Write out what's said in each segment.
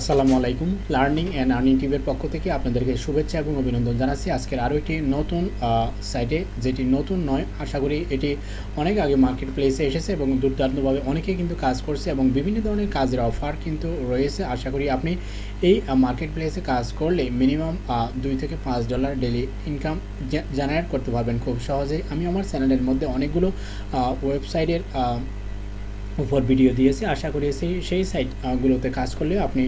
আসসালামু আলাইকুম। Learning and earning টিভির পক্ষ থেকে আপনাদেরকে শুভেচ্ছা এবং অভিনন্দন জানাচ্ছি। আজকের আরও একটি নতুন সাইটে যেটি নতুন নয়, আশা করি এটি অনেক আগে মার্কেট প্লেসে এসেছে এবং দুর্দান্তভাবে অনেকে কিন্তু কাজ করছে এবং বিভিন্ন ধরনের কাজের অফার কিন্তু রয়েছে। আশা করি আপনি এই মার্কেট প্লেসে কাজ করলে মিনিমাম দুই থেকে পাঁচ ডলার ডেলি ইনকাম জেনারেট করতে পারবেন খুব সহজেই। আমি আমার চ্যানেলের মধ্যে অনেকগুলো ওয়েবসাইটের উপর ভিডিও দিয়েছি। আশা করি সেই সেই সাইটগুলোতে কাজ করলে আপনি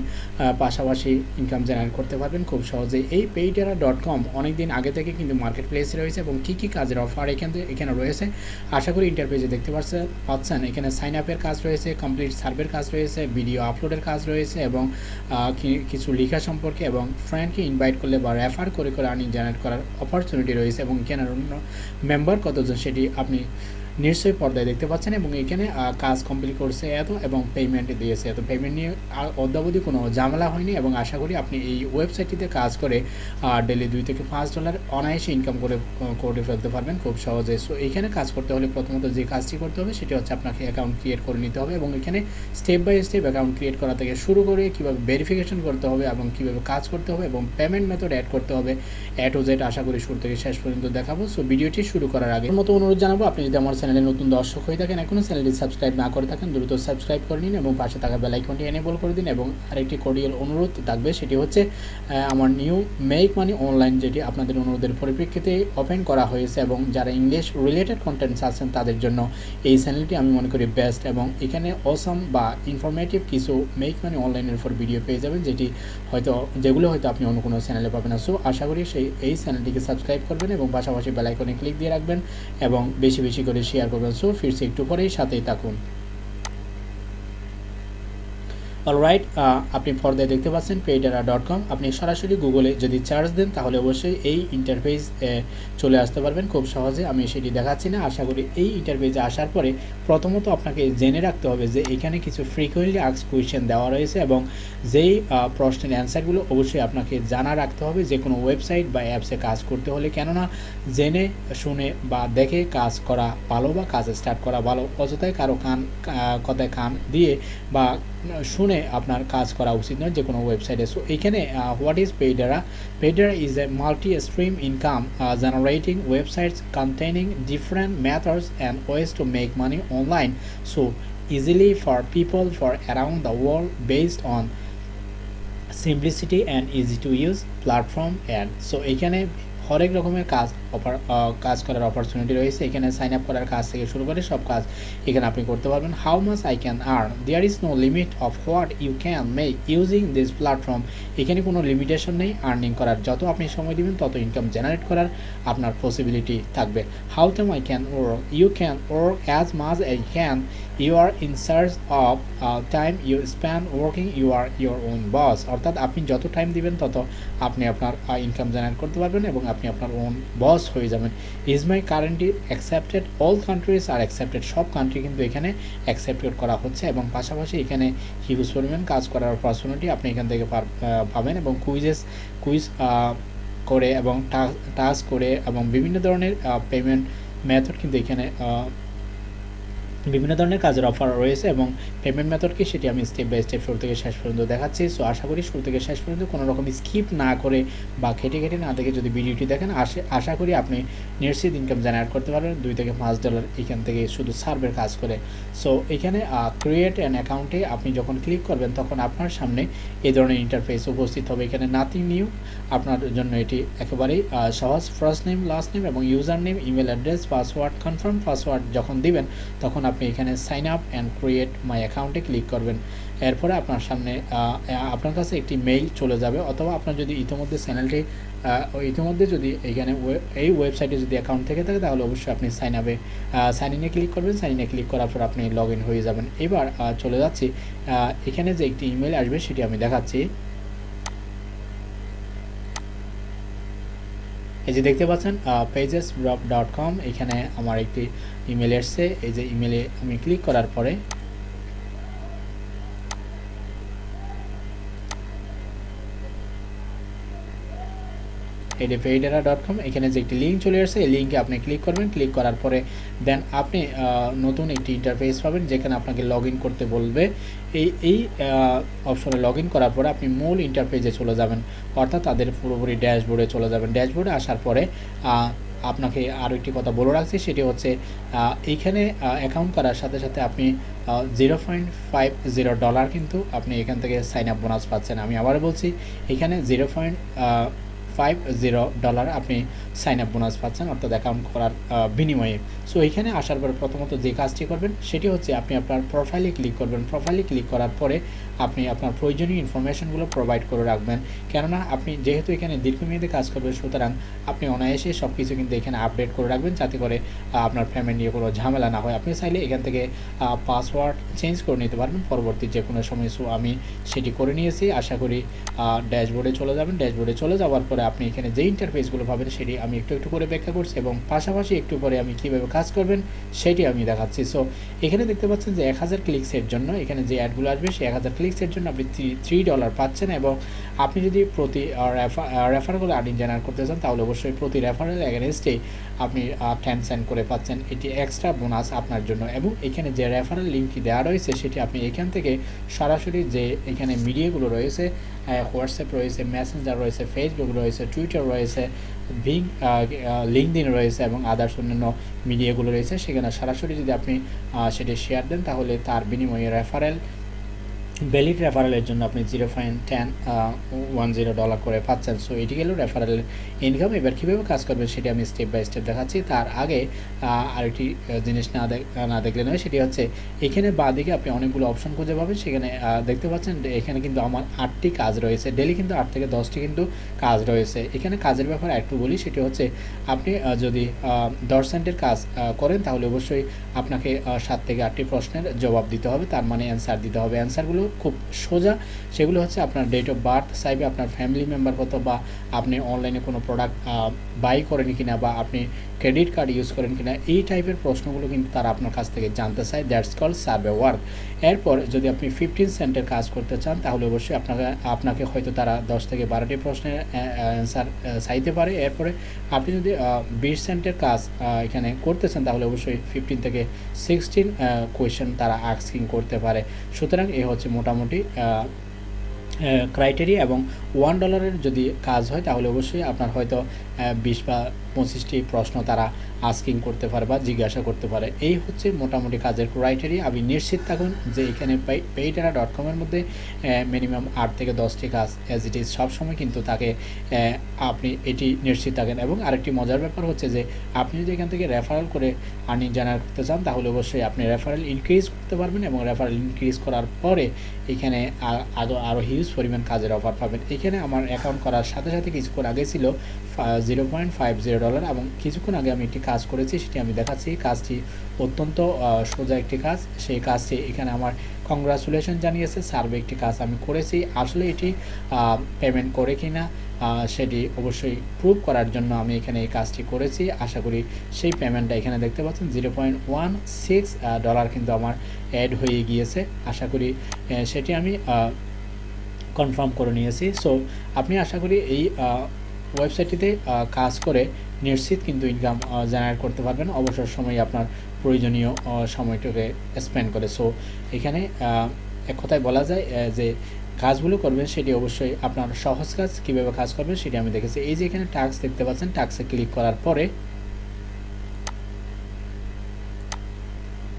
পাশাপাশি ইনকাম জেনারেট করতে পারবেন খুব সহজেই। এই পেইটারা ডট কম অনেক দিন আগে থেকে কিন্তু মার্কেট প্লেসে রয়েছে এবং কী কী কাজের অফার এখান এখানে রয়েছে। আশা করি ইন্টারপেজে দেখতে পাচ্ছেন পাচ্ছেন। এখানে সাইন আপের কাজ রয়েছে কমপ্লিট সার্ভের কাজ রয়েছে ভিডিও আপলোডের কাজ রয়েছে এবং কিছু লেখা সম্পর্কে এবং ফ্রেন্ডকে ইনভাইট করলে বা রেফার করে করে আর্নিং জেনারেট করার অপরচুনিটি রয়েছে এবং এখানে মেম্বার কতজন সেটি আপনি নিশ্চয়ই পর্দায় দেখতে পাচ্ছেন এবং এখানে কাজ কমপ্লিট করছে এত এবং পেমেন্ট দিয়েছে এত। পেমেন্ট নিয়ে অদ্যাবধি কোনো ঝামেলা হয়নি এবং আশা করি আপনি এই ওয়েবসাইটটিতে কাজ করে ডেলি দুই থেকে পাঁচ ডলার অনায়াসে ইনকাম করে করে ফেলতে পারবেন খুব সহজে। সো এখানে কাজ করতে হলে প্রথমত যে কাজটি করতে হবে সেটি হচ্ছে আপনাকে অ্যাকাউন্ট ক্রিয়েট করে নিতে হবে এবং এখানে step by step account create করা থেকে শুরু করে কীভাবে ভেরিফিকেশন করতে হবে এবং কীভাবে কাজ করতে হবে এবং পেমেন্ট মেথড অ্যাড করতে হবে। অ্যাড ও জেড আশা করি শুরু থেকে শেষ পর্যন্ত দেখাবো। সো ভিডিওটি শুরু করার আগে। মতো অনুরোধ জানাব, আপনি যদি আমার চ্যানেলে নতুন দর্শক হয়ে থাকেন, এখনও চ্যানেলটি সাবস্ক্রাইব না করে থাকেন, দ্রুত সাবস্ক্রাইব করে নিন এবং পাশে থাকা বেল আইকনটি এনেবল করে দিন এবং আরেকটি কোডিয়াল অনুরোধ থাকবে, সেটি হচ্ছে আমার নিউ মেক মানি অনলাইন যেটি আপনাদের অনুরোধের পরিপ্রেক্ষিতে ওপেন করা হয়েছে এবং যারা ইংলিশ রিলেটেড কন্টেন্টস আছেন তাদের জন্য এই চ্যানেলটি আমি মনে করি বেস্ট এবং এখানে অসম বা ইনফরমেটিভ কিছু মেক মানি অনলাইনের উপর ভিডিও পেয়ে যাবেন, যেটি হয়তো, যেগুলো হয়তো আপনি অন্য কোনো চ্যানেলে পাবেন না। সো আশা করি সেই, এই চ্যানেলটিকে সাবস্ক্রাইব করবেন এবং পাশাপাশি বেলাইকনে ক্লিক দিয়ে রাখবেন এবং বেশি বেশি করে শেয়ার করবেন। সো ফিরছি একটু পরেই সাথেই থাকুন। অলরাইট আপনি পর্দায় দেখতে পাচ্ছেন পেইডারা ডট কম আপনি সরাসরি গুগলে যদি চার্জ দেন, তাহলে অবশ্যই এই ইন্টারফেস চলে আসতে পারবেন। খুব সহজে আমি সেটি দেখাচ্ছি না। আশা করি এই ইন্টারফেসে আসার পরে প্রথমত আপনাকে জেনে রাখতে হবে যে এখানে কিছু ফ্রিকুয়েন্টলি আক্স কোয়েশ্চেন দেওয়া রয়েছে এবং যেই প্রশ্নের অ্যান্সারগুলো অবশ্যই আপনাকে জানা রাখতে হবে। যে কোনো ওয়েবসাইট বা অ্যাপসে কাজ করতে হলে কেননা জেনে, শুনে বা দেখে কাজ করা ভালো বা কাজ স্টার্ট করা ভালো। অযথায় কারও কান কথায় কান দিয়ে বা শুনে আপনার কাজ করা উচিত নয়, যে কোনো ওয়েবসাইটে সো এখানে what is Paidera Paidera is a multi stream income generating websites containing different methods and ways to make money online so easily for people for around the world based on simplicity and easy to use platform and so, এখানে হরেক রকমের কাজ offer কাজ করার opportunity রয়েছে। এখানে sign up করার কাজ থেকে শুরু করে সব কাজ এখানে আপনি করতে পারবেন। How much I can earn there is no limit of what you can make using this platform এখানে কোনো লিমিটেশন নেই। আর্নিং করার যত আপনি সময় দিবেন, তত ইনকাম জেনারেট করার আপনার পসিবিলিটি থাকবে। How time I can work you can work as much I can you are in search of time you span working you are your own boss অর্থাৎ আপনি যত টাইম দিবেন, তত আপনি আপনার ইনকাম জেনারেট করতে পারবেন এবং আপনি আপনার ওন বস হয়ে যাবেন। Is my currently accepted all countries are accepted সব কান্ট্রি কিন্তু এখানে অ্যাকসেপ্টেড করা হচ্ছে এবং পাশাপাশি এখানে হিউজ পরিমাণ কাজ করার অপরচুনিটি আপনি এখান থেকে পাবেন এবং কুইজেস কুইজ করে এবং টাস্ক করে এবং বিভিন্ন ধরনের পেমেন্ট মেথড কিন্তু এখানে বিভিন্ন ধরনের কাজের অফার রয়েছে এবং পেমেন্ট মেথড কি সেটি আমি স্টেপ বাই স্টেপ শুরু থেকে শেষ পর্যন্ত দেখাচ্ছি। সো আশা করি শুরু থেকে শেষ পর্যন্ত কোনো রকম স্কিপ না করে বা খেটে খেটে না দেখে যদি ভিডিওটি দেখেন আশা আশা করি আপনি নিশ্চিত ইনকাম জেনারেট করতে পারবেন। দুই থেকে পাঁচ ডলার এখান থেকে শুধু সার্ভের কাজ করে। সো এখানে ক্রিয়েট অ্যান অ্যাকাউন্টে আপনি যখন ক্লিক করবেন, তখন আপনার সামনে এই ধরনের ইন্টারফেস উপস্থিত হবে। এখানে নাথিং নিউ আপনার জন্য এটি একেবারেই সহজ। ফার্স্ট নেম লাস্ট নেম এবং user name email address password confirm password যখন দিবেন, তখন আপনি এখানে sign up and create my অ্যাকাউন্টে ক্লিক করবেন। এরপরে আপনার সামনে আপনার কাছে একটি মেইল চলে যাবে অথবা আপনার যদি ইতিমধ্যে চ্যানেলটি ইতিমধ্যে যদি এখানে এই ওয়েবসাইটে যদি অ্যাকাউন্ট থেকে থাকে, তাহলে অবশ্যই আপনি সাইন আপে সাইন ইনে ক্লিক করবেন। সাইন ইনে ক্লিক করার পর আপনি লগ হয়ে যাবেন। এবার চলে যাচ্ছি। এখানে যে একটি ইমেল আসবে, সেটি আমি দেখাচ্ছি। এই যে দেখতে পাচ্ছেন পেজেস ডট কম এখানে আমার একটি ইমেল এসছে। এই যে ইমেলে আমি ক্লিক করার পরে পেইডেরা ডট কম এখানে যে একটি লিঙ্ক চলে আসছে এই লিঙ্কে আপনি ক্লিক করবেন। ক্লিক করার পরে দেন আপনি নতুন একটি ইন্টারফেস পাবেন, যেখানে আপনাকে লগ করতে বলবে। এই এই অপশনে লগ করার পরে আপনি মূল ইন্টারফেসে চলে যাবেন। অর্থাৎ তাদের পুরোপুরি ড্যাশবোর্ডে চলে যাবেন। ড্যাশবোর্ডে আসার পরে আপনাকে আরও একটি কথা বলে রাখছি, সেটি হচ্ছে এইখানে অ্যাকাউন্ট করার সাথে সাথে আপনি zero point five zero dollar কিন্তু আপনি এখান থেকে সাইন আপ বোনাস পাচ্ছেন। আমি আবার বলছি, এখানে zero point five zero dollar আপনি সাইন আপ বোনাস পাচ্ছেন, অর্থাৎ অ্যাকাউন্ট করার বিনিময়ে। সো এখানে আসার পরে প্রথমত যে কাজটি করবেন, সেটি হচ্ছে আপনি আপনার প্রোফাইলে ক্লিক করবেন। প্রোফাইলে ক্লিক করার পরে আপনি আপনার প্রয়োজনীয় ইনফরমেশনগুলো প্রোভাইড করে রাখবেন। কেননা আপনি যেহেতু এখানে দীর্ঘমেয়াদী কাজ করবেন, সুতরাং আপনি অনায়াসে সব কিছু কিন্তু এখানে আপডেট করে রাখবেন, যাতে করে আপনার পেমেন্ট নিয়ে কোনো ঝামেলা না হয়। আপনি চাইলে এখান থেকে পাসওয়ার্ড চেঞ্জ করে নিতে পারবেন। পরবর্তী যে কোনো সময় আমি সেটি করে নিয়েছি। আশা করি ড্যাশবোর্ডে চলে যাবেন। ড্যাশবোর্ডে চলে যাওয়ার পরে আপনি এখানে যে ইন্টারফেসগুলো পাবেন সেটি আমি একটু একটু করে ব্যাখ্যা করছি এবং পাশাপাশি একটু পরে আমি কীভাবে কাজ করবেন সেটি আমি দেখাচ্ছি। সো এখানে দেখতে পাচ্ছেন যে এক হাজার ক্লিক্সের জন্য এখানে যে অ্যাডগুলো আসবে, সেই এক হাজার ক্লিক্সের জন্য আপনি থ্রি ডলার পাচ্ছেন এবং আপনি যদি প্রতি রেফারগুলো আর্নিং জেনারেট করতে চান, তাহলে অবশ্যই প্রতি রেফারেল এগেনস্টে আপনি টেন সেন্ট করে পাচ্ছেন। এটি এক্সট্রা বোনাস আপনার জন্য। এবং এখানে যে রেফারেল লিঙ্কটি দেওয়া রয়েছে, সেটি আপনি এখান থেকে সরাসরি যে এখানে মিডিয়াগুলো রয়েছে হোয়াটসঅ্যাপ রয়েছে মেসেঞ্জার রয়েছে ফেসবুক রয়েছে টুইটার রয়েছে ভিং লিঙ্কদিন রয়েছে এবং আদার্স অন্যান্য মিডিয়াগুলো রয়েছে, সেখানে সরাসরি যদি আপনি সেটি শেয়ার দেন, তাহলে তার বিনিময়ে রেফারেল ভ্যালিড রেফারেলের জন্য আপনি zero point ten one zero dollar করে পাচ্ছেন। সো এটি গেল রেফারেল ইনকাম এবার কীভাবে কাজ করবেন সেটি আমি স্টেপ বাই স্টেপ দেখাচ্ছি। তার আগে আরেকটি জিনিস না না দেখলে নয়, সেটি হচ্ছে এখানে বা দিকে আপনি অনেকগুলো অপশন খুঁজে পাবেন। সেখানে দেখতে পাচ্ছেন এখানে কিন্তু আমার আটটি কাজ রয়েছে। ডেলি কিন্তু আট থেকে দশটি কিন্তু কাজ রয়েছে। এখানে কাজের ব্যাপারে একটু বলি, সেটি হচ্ছে আপনি যদি দশ সেন্টের কাজ করেন, তাহলে অবশ্যই আপনাকে সাত থেকে আটটি প্রশ্নের জবাব দিতে হবে। তার মানে অ্যান্সার দিতে হবে। অ্যান্সারগুলো খুব সোজা। সেগুলো হচ্ছে আপনার ডেট অফ বার্থ চাইবে আপনার ফ্যামিলি মেম্বার কত বা আপনি অনলাইনে কোনো প্রোডাক্ট বাই করেন কিনা বা আপনি ক্রেডিট কার্ড ইউজ করেন কিনা, এই টাইপের প্রশ্নগুলো কিন্তু তারা আপনার কাছ থেকে জানতে চায়। দ্যাটস কল সার্ভে ওয়ার্ক এরপর যদি আপনি ফিফটিন সেন্টের কাজ করতে চান, তাহলে অবশ্যই আপনাকে আপনাকে হয়তো তারা দশ থেকে বারোটি প্রশ্নের অ্যান্সার চাইতে পারে। এরপরে আপনি যদি বিশ সেন্টের কাজ এখানে করতে চান, তাহলে অবশ্যই ফিফটিন থেকে সিক্সটিন কোয়েশ্চেন তারা আস্কিং করতে পারে। সুতরাং এ হচ্ছে মোটামুটি ক্রাইটেরিয়া এবং ওয়ান ডলারের যদি কাজ হয় তাহলে অবশ্যই আপনার হয়তো বিশ বা পঁচিশটি প্রশ্ন তারা আস্কিং করতে পারে বা জিজ্ঞাসা করতে পারে। এই হচ্ছে মোটামুটি কাজের ক্রাইটেরিয়া আপনি নিশ্চিত থাকুন যে এখানে পেইটারা ডট কমের মধ্যে মিনিমাম আট থেকে দশটি কাজ অ্যাজ ইট ইজ সবসময় কিন্তু তাকে আপনি এটি নিশ্চিত থাকেন। এবং আরেকটি মজার ব্যাপার হচ্ছে যে আপনি যদি এখান থেকে রেফারেল করে আর্নিং জেনারেট করতে চান, তাহলে অবশ্যই আপনি রেফারেল ইনক্রিজ করতে পারবেন এবং রেফারেল ইনক্রিজ করার পরে এখানে আরও আরও হিউজ পরিমাণ কাজের অফার পাবেন। এখানে আমার অ্যাকাউন্ট করার সাথে সাথে কিছুক্ষণ আগে ছিল zero point five zero dollar এবং কিছুক্ষণ আগে আমি একটি কাজ করেছি, সেটি আমি দেখাচ্ছি। কাজটি অত্যন্ত সোজা একটি কাজ। সেই কাজটি এখানে আমার কংগ্রাচুলেশন জানিয়েছে। সার্ভে একটি কাজ আমি করেছি। আসলে এটি পেমেন্ট করে কি না সেটি অবশ্যই প্রুভ করার জন্য আমি এখানে এই কাজটি করেছি। আশা করি সেই পেমেন্টটা এখানে দেখতে পাচ্ছেন। Zero point one six dollar কিন্তু আমার অ্যাড হয়ে গিয়েছে। আশা করি সেটি আমি কনফার্ম করে নিয়েছি। সো আপনি আশা করি এই ওয়েবসাইটটিতে কাজ করে নিশ্চিত কিন্তু ইনকাম জেনারেট করতে পারবেন। অবসর সময় আপনার প্রয়োজনীয় সময়টাকে স্পেন্ড করে। সো এখানে এক কথায় বলা যায় যে কাজগুলো করবেন সেটি অবশ্যই আপনার সহজ কাজ। কীভাবে কাজ করবেন সেটি আমি দেখেছি। এই যে এখানে টাস্ক দেখতে পাচ্ছেন টাক্সে ক্লিক করার পরে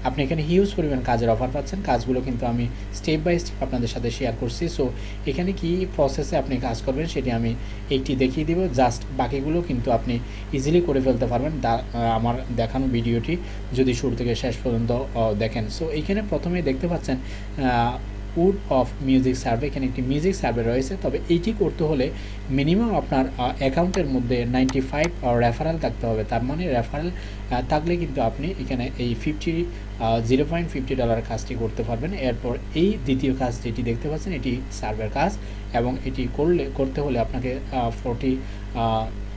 আপনি এখানে হিউজ পরিমাণ কাজের অফার পাচ্ছেন। কাজগুলো কিন্তু আমি স্টেপ বাই স্টেপ আপনাদের সাথে শেয়ার করছি। সো এখানে কি প্রসেসে আপনি কাজ করবেন সেটি আমি একটি দেখিয়ে দিব। জাস্ট বাকিগুলো কিন্তু আপনি ইজিলি করে ফেলতে পারবেন। আমার দেখানো ভিডিওটি যদি শুরু থেকে শেষ পর্যন্ত দেখেন। সো এইখানে প্রথমে দেখতে পাচ্ছেন উড অফ মিউজিক সার্ভে, এখানে একটি মিউজিক সার্ভে রয়েছে, তবে এইটি করতে হলে মিনিমাম আপনার অ্যাকাউন্টের মধ্যে নাইনটি ফাইভ রেফারেল থাকতে হবে। তার মানে রেফারেল থাকলে কিন্তু আপনি এখানে এই fifty zero point fifty dollar কাজটি করতে পারবেন। এরপর এই দ্বিতীয় কাজ যেটি দেখতে পাচ্ছেন, এটি সার্ভের কাজ এবং এটি করলে, করতে হলে আপনাকে ফোরটি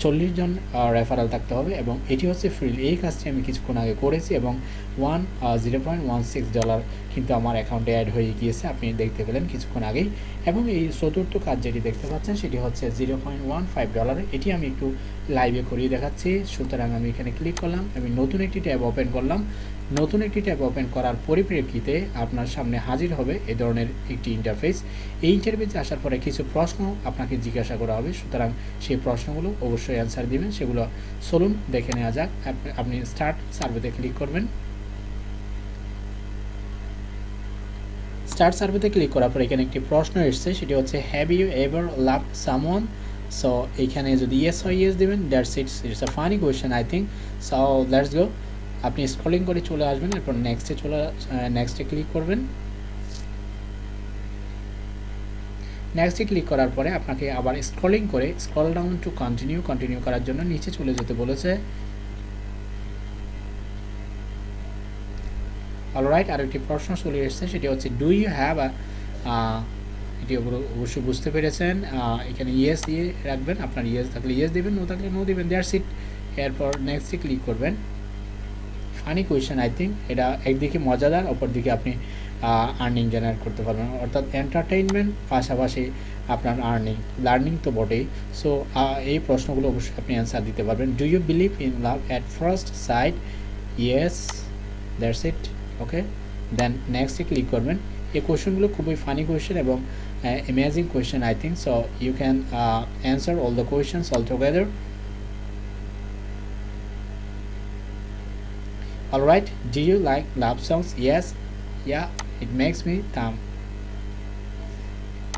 চল্লিশ জন রেফারেল থাকতে হবে এবং এটি হচ্ছে ফ্রি এই কাজটি আমি কিছুক্ষণ আগে করেছি এবং one zero point one six dollar কিন্তু আমার অ্যাকাউন্টে অ্যাড হয়ে গিয়েছে। আপনি দেখতে পেলেন কিছুক্ষণ আগেই। এবং এই চতুর্থ কাজ যেটি দেখতে পাচ্ছেন, সেটি হচ্ছে zero point one five dollar এটি আমি একটু লাইভে করিয়ে দেখাচ্ছি। সুতরাং আমি এখানে ক্লিক করলাম। আমি নতুন একটি ট্যাব ওপেন করলাম। নতুন একটি ট্যাব ওপেন করার পরিপ্রেক্ষিতে আপনার সামনে হাজির হবে এ ধরনের একটি ইন্টারফেস এই ইন্টারফেসে আসার পরে কিছু প্রশ্ন আপনাকে জিজ্ঞাসা করা হবে। সুতরাং সেই প্রশ্নগুলো অবশ্যই অ্যান্সার দিবেন। সেগুলো চলুন দেখে নেওয়া যাক। আপনি স্টার্ট সার্ভেতে ক্লিক করবেন। স্টার্ট সার্ভেতে ক্লিক করার পর এখানে একটি প্রশ্ন এসছে, সেটি হচ্ছে have you ever love someone so এখানে যদি ইয়েস হয় ইয়েস দেবেন that's it's it's a funny question I think so let's go আপনি স্ক্রলিং করে চলে আসবেন, এরপর নেক্সটে চলে নেক্সটে ক্লিক করবেন। নেক্সটে ক্লিক করার পরে আপনাকে আবার স্ক্রলিং করে scroll down to continue continue করার জন্য নিচে চলে যেতে বলেছে। অলরাইট আর একটি প্রশ্ন চলে এসেছে, সেটি হচ্ছে ডু ইউ হ্যাভ এটি অবশ্যই বুঝতে পেরেছেন এখানে ইয়েস ইয়ে রাখবেন, আপনার ইয়েস থাকলে ইয়েস দেবেন নো থাকলে নো দেবেন দেয়ার সিট এরপর নেক্সটে ক্লিক করবেন। ফানি কোয়েশ্চেন আই থিঙ্ক এটা একদিকে মজাদার, অপরদিকে আপনি আর্নিং জেনারেট করতে পারবেন। অর্থাৎ এন্টারটেইনমেন্ট পাশাপাশি আপনার আর্নিং লার্নিং তো বটেই। সো এই প্রশ্নগুলো অবশ্যই আপনি অ্যান্সার দিতে পারবেন। Do you believe in love at first sight yes that's it okay then নেক্সটে ক্লিক করবেন এই কোয়েশ্চেনগুলো খুবই ফানি কোয়েশ্চেন এবং amazing question I think so you can answer all the questions all together Alright, do you like love songs? Yes, yeah, it makes me calm.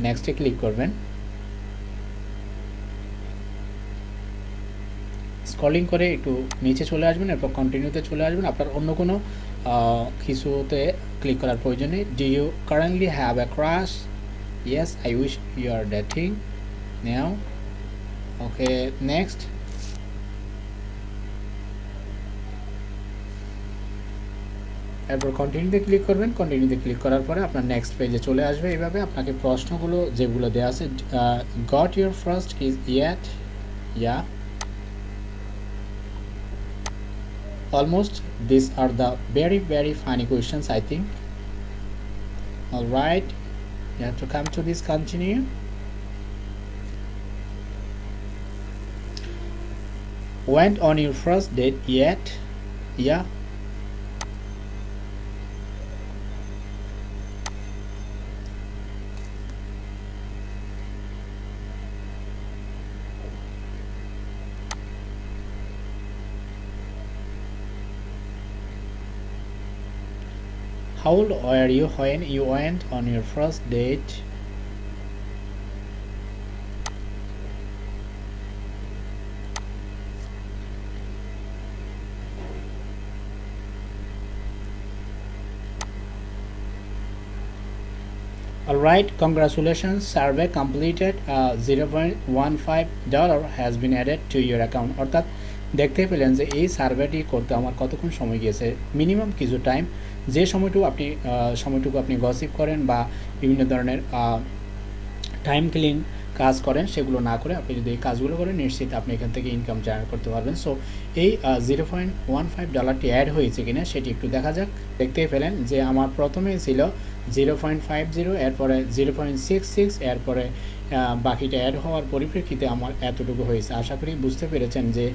নেক্সটে click করবেন scrolling করে একটু নিচে চলে আসবেন এরপর কন্টিনিউতে চলে আসবেন। আপনার অন্য কোনো কিছুতে ক্লিক করার প্রয়োজন নেই do you currently have a crush yes I wish you are dating now okay next এরপর কন্টিনিউতে ক্লিক করবেন। কন্টিনিউতে ক্লিক করার পরে আপনার নেক্সট পেজে চলে আসবে। এইভাবে আপনাকে প্রশ্নগুলো যেগুলো দেওয়া আছে got your first is yet yeah almost these are the very very funny questions i think. All right. You have to come to this continue. Went on your first date yet? Yeah How old were you when you went on your first date? Alright, congratulations, survey completed. Uh, 0.15 dollar has been added to your account. অর্থাৎ দেখতে পেলেন যে এই সার্ভেটি করতে আমার কতক্ষণ সময় গিয়েছে। মিনিমাম কিছু টাইম যে সময়টুকু আপনি সময়টুকু আপনি গসিপ করেন বা বিভিন্ন ধরনের টাইম ক্লিন কাজ করেন, সেগুলো না করে আপনি যদি এই কাজগুলো করেন, নিশ্চিত আপনি এখান থেকে ইনকাম জেনারেট করতে পারবেন। সো এই জিরো পয়েন্ট ওয়ান ফাইভ ডলারটি অ্যাড হয়েছে কিনা, সেটি একটু দেখা যাক। দেখতেই পেলেন যে আমার প্রথমে ছিল জিরো পয়েন্ট ফাইভ জিরো, এরপরে জিরো পয়েন্ট সিক্স সিক্স, এরপরে বাকিটা অ্যাড হওয়ার পরিপ্রেক্ষিতে আমার এতটুকু হয়েছে। আশা করি বুঝতে পেরেছেন যে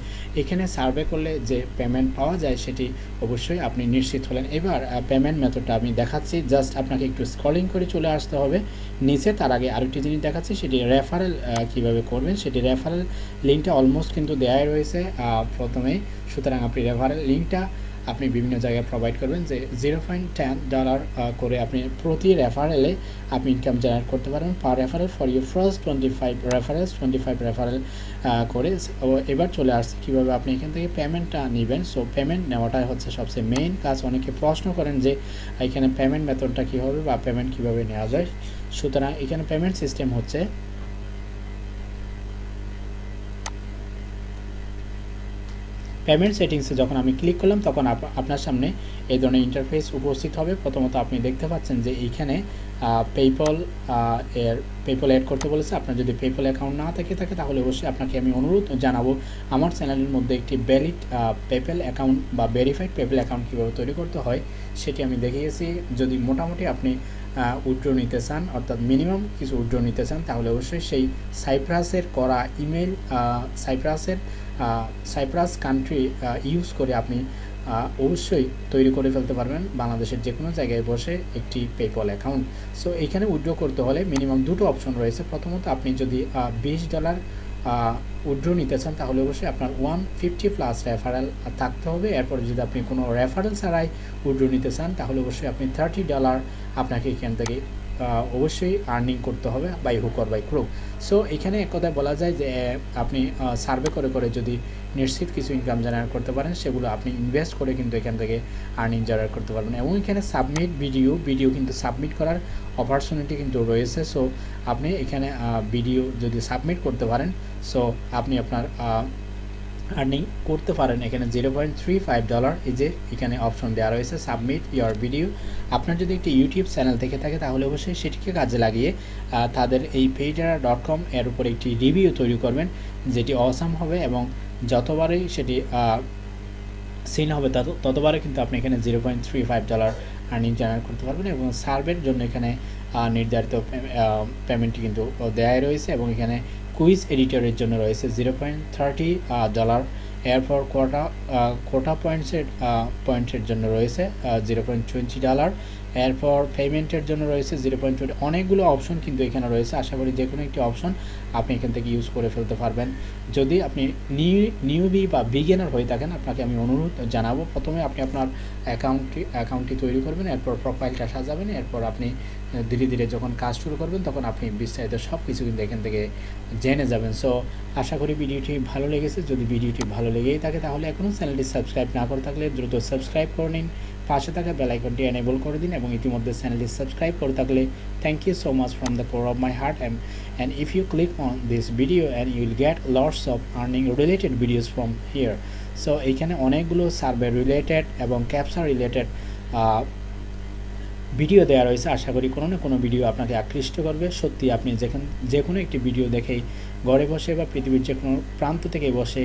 এখানে সার্ভে করলে যে পেমেন্ট পাওয়া যায় সেটি অবশ্যই আপনি নিশ্চিত হলেন। এবার পেমেন্ট মেথডটা আমি দেখাচ্ছি। জাস্ট আপনাকে একটু স্কলিং করে চলে আসতে হবে। নিচে তার আগে আরেকটি জিনিস দেখাচ্ছি, সেটি রেফারেল কীভাবে করবেন, সেটি রেফারেল লিঙ্কটা অলমোস্ট কিন্তু দেয়াই রয়েছে। প্রথমেই সুতরাং আপনি রেফারেল লিঙ্কটা আপনি বিভিন্ন জায়গায় প্রোভাইড করবেন যে জিরো পয়েন্ট টেন ডলার করে আপনি প্রতি রেফারেলে আপনি ইনকাম জেনারেট করতে পারবেন per referral for you first twenty five referrals twenty five referral করে এবার চলে আসছে। কীভাবে আপনি এখান থেকে পেমেন্টটা নেবেন? সো পেমেন্ট নেওয়াটাই হচ্ছে সবচেয়ে মেইন কাজ। অনেকে প্রশ্ন করেন যে, এখানে পেমেন্ট মেথডটা কী হবে বা পেমেন্ট কীভাবে নেওয়া যায়? সুতরাং এখানে পেমেন্ট সিস্টেম হচ্ছে পেমেন্ট সেটিংসে যখন আমি ক্লিক করলাম, তখন আপ- আপনার সামনে এই ধরনের ইন্টারফেস উপস্থিত হবে। প্রথমত আপনি দেখতে পাচ্ছেন যে এইখানে পেপল এর পেপল অ্যাড করতে বলেছে। আপনার যদি পেপল অ্যাকাউন্ট না থেকে থাকে, তাহলে অবশ্যই আপনাকে আমি অনুরোধ জানাব, আমার চ্যানেলের মধ্যে একটি ভ্যালিড পেপল অ্যাকাউন্ট বা ভেরিফাইড পেপল অ্যাকাউন্ট কীভাবে তৈরি করতে হয়, সেটি আমি দেখিয়েছি। যদি মোটামুটি আপনি উইড্রো নিতে চান, অর্থাৎ মিনিমাম কিছু উইড্রো নিতে চান, তাহলে অবশ্যই সেই সাইপ্রাসের করা ইমেল সাইপ্রাসের সাইপ্রাস কান্ট্রি ইউজ করে আপনি অবশ্যই তৈরি করে ফেলতে পারবেন বাংলাদেশের যে কোনো জায়গায় বসে একটি পেপল অ্যাকাউন্ট সো এখানে উইড্রো করতে হলে মিনিমাম দুটো অপশন রয়েছে। প্রথমত, আপনি যদি বিশ ডলার উইড্রো নিতে চান, তাহলে অবশ্যই আপনার ওয়ান ফিফটি প্লাস রেফারেল থাকতে হবে। এরপর যদি আপনি কোনো রেফারেল ছাড়াই উইড্রো নিতে চান, তাহলে অবশ্যই আপনি থার্টি ডলার আপনাকে এখান থেকে অবশ্যই আর্নিং করতে হবে by hook or by crook so এখানে এক কথায় বলা যায় যে, আপনি সার্ভে করে করে যদি নিশ্চিত কিছু ইনকাম জেনারেট করতে পারেন, সেগুলো আপনি ইনভেস্ট করে কিন্তু এখান থেকে আর্নিং জেনারেট করতে পারবেন। এবং এখানে সাবমিট ভিডিও ভিডিও কিন্তু সাবমিট করার অপরচুনিটি কিন্তু রয়েছে। সো আপনি এখানে ভিডিও যদি সাবমিট করতে পারেন সো আপনি আপনার আর্নিং করতে পারেন। এখানে zero point three five dollar এই যে এখানে অপশন দেওয়া রয়েছে সাবমিট ইয়োর ভিডিও আপনার যদি একটি ইউটিউব চ্যানেল থেকে থাকে, তাহলে অবশ্যই সেটিকে কাজে লাগিয়ে তাদের এই পেইডারা ডট কম এর উপরে একটি রিভিউ তৈরি করবেন, যেটি অসাম হবে এবং যতবারই সেটি সিন হবে, তত ততবারে কিন্তু আপনি এখানে zero point three five dollar earning generate করতে পারবেন এবং সার্ভের জন্য এখানে নির্ধারিত পেমেন্টটি কিন্তু দেয়াই রয়েছে এবং এখানে কুইজ এডিটরের জন্য রয়েছে জিরো পয়েন্ট থার্টি ডলার এরপর কোটা কোটা পয়েন্টসের পয়েন্টের জন্য রয়েছে জিরো পয়েন্ট টোয়েন্টি ডলার এরপর পেমেন্টের জন্য রয়েছে জিরো পয়েন্ট টোয়েন্টি অনেকগুলো অপশন কিন্তু এখানে রয়েছে। আশা করি যে কোনো একটি অপশন আপনি এখান থেকে ইউজ করে ফেলতে পারবেন। যদি আপনি নিউ নিউবি বা বিগিনার হয়ে থাকেন, আপনাকে আমি অনুরোধ জানাব। প্রথমে আপনি আপনার অ্যাকাউন্টটি অ্যাকাউন্টটি তৈরি করবেন, এরপর প্রোফাইলটা সাজাবেন, এরপর আপনি ধীরে ধীরে যখন কাজ শুরু করবেন, তখন আপনি বিস্তারিত সব কিছু কিন্তু এখান থেকে জেনে যাবেন। সো আশা করি ভিডিওটি ভালো লেগেছে। যদি ভিডিওটি ভালো লেগেই থাকে, তাহলে এখনও চ্যানেলটি সাবস্ক্রাইব না করে থাকলে দ্রুত সাবস্ক্রাইব করে নিন। পাশে থাকা বেল আইকনটি এনেবল করে দিন এবং ইতিমধ্যে চ্যানেলটি সাবস্ক্রাইব করে থাকলে thank you so much from the core of my heart and and if you click on this video and you'll get lots of earning related videos from here so এইখানে অনেকগুলো survey related এবং capture related video দেওয়া রয়েছে। আশা করি কোনো না কোনো video আপনাকে আকৃষ্ট করবে। সত্যি আপনি যেখান যে কোনো একটি ভিডিও দেখেই ঘরে বসে বা পৃথিবীর যে কোনো প্রান্ত থেকে বসে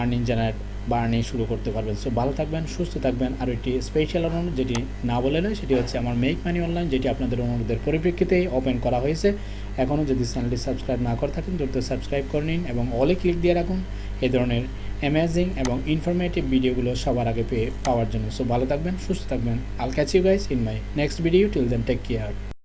আর্নিং জেনারেট বা আর্নিং শুরু করতে পারবেন। সো ভালো থাকবেন, সুস্থ থাকবেন। আর একটি স্পেশাল অনুরোধ যেটি না বলে নয় সেটি হচ্ছে আমার মেক মানি অনলাইন যেটি আপনাদের অনুরোধের পরিপ্রেক্ষিতেই ওপেন করা হয়েছে। এখনও যদি চ্যানেলটি সাবস্ক্রাইব না করে থাকেন, দ্রুত সাবস্ক্রাইব করে নিন এবং অলে ক্লিক দিয়ে রাখুন। এ ধরনের অ্যামেজিং এবং ইনফরমেটিভ ভিডিওগুলো সবার আগে পেয়ে পাওয়ার জন্য। সো ভালো থাকবেন, সুস্থ থাকবেন। I'll catch you guys in my next video till then take care